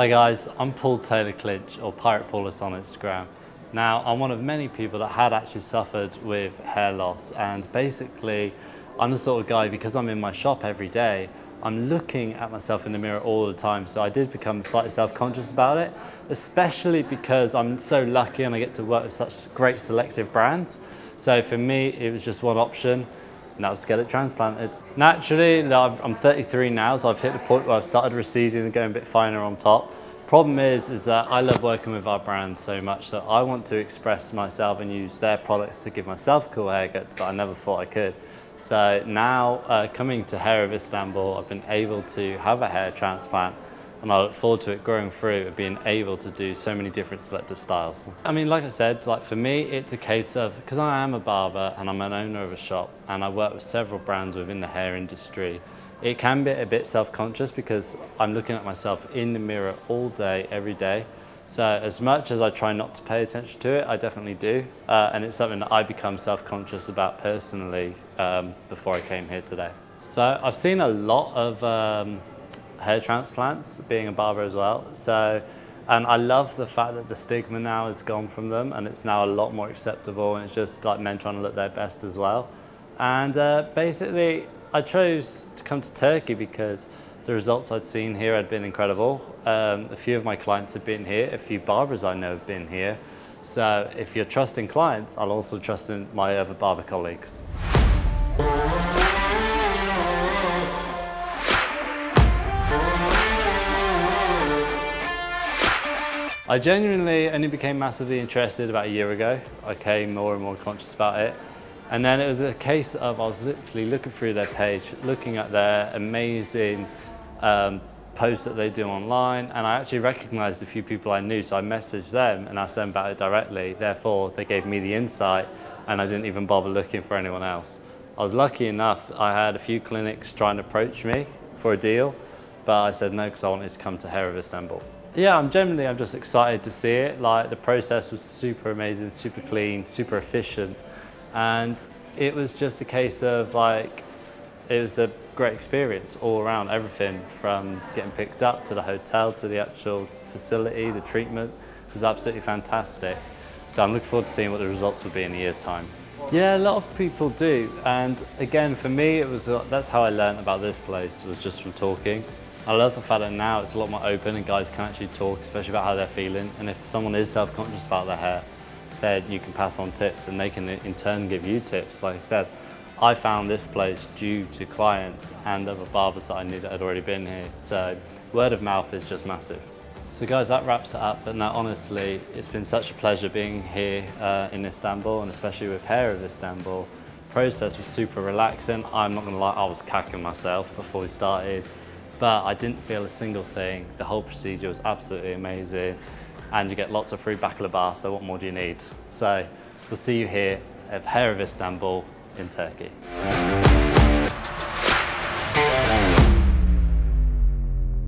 Hi guys, I'm Paul Taylor Clinch or Pirate Paulus on Instagram. Now I'm one of many people that had actually suffered with hair loss and basically I'm the sort of guy because I'm in my shop every day I'm looking at myself in the mirror all the time so I did become slightly self-conscious about it especially because I'm so lucky and I get to work with such great selective brands. So for me it was just one option now to get it transplanted. Naturally, I'm 33 now, so I've hit the point where I've started receding and going a bit finer on top. Problem is, is that I love working with our brands so much that I want to express myself and use their products to give myself cool haircuts, but I never thought I could. So now, uh, coming to Hair of Istanbul, I've been able to have a hair transplant and I look forward to it growing through and being able to do so many different selective styles. I mean, like I said, like for me, it's a case of, because I am a barber and I'm an owner of a shop and I work with several brands within the hair industry, it can be a bit self-conscious because I'm looking at myself in the mirror all day, every day. So as much as I try not to pay attention to it, I definitely do. Uh, and it's something that I become self-conscious about personally um, before I came here today. So I've seen a lot of um, hair transplants, being a barber as well. So, and I love the fact that the stigma now has gone from them and it's now a lot more acceptable and it's just like men trying to look their best as well. And uh, basically, I chose to come to Turkey because the results I'd seen here had been incredible. Um, a few of my clients have been here, a few barbers I know have been here. So if you're trusting clients, I'll also trust in my other barber colleagues. I genuinely only became massively interested about a year ago. I came more and more conscious about it. And then it was a case of I was literally looking through their page, looking at their amazing um, posts that they do online, and I actually recognized a few people I knew, so I messaged them and asked them about it directly. Therefore, they gave me the insight, and I didn't even bother looking for anyone else. I was lucky enough, I had a few clinics trying to approach me for a deal, but I said no because I wanted to come to Hair of Istanbul. Yeah, I'm generally I'm just excited to see it. Like the process was super amazing, super clean, super efficient, and it was just a case of like it was a great experience all around. Everything from getting picked up to the hotel to the actual facility, the treatment was absolutely fantastic. So I'm looking forward to seeing what the results will be in a year's time. Yeah, a lot of people do, and again for me it was that's how I learned about this place was just from talking. I love the fact that now it's a lot more open and guys can actually talk, especially about how they're feeling. And if someone is self-conscious about their hair, then you can pass on tips and they can in turn give you tips. Like I said, I found this place due to clients and other barbers that I knew that had already been here. So word of mouth is just massive. So guys, that wraps it up. But now honestly, it's been such a pleasure being here uh, in Istanbul and especially with Hair of Istanbul. The process was super relaxing. I'm not gonna lie, I was cacking myself before we started but I didn't feel a single thing. The whole procedure was absolutely amazing and you get lots of free baklava, bar. so what more do you need? So we'll see you here at Hair of Istanbul in Turkey.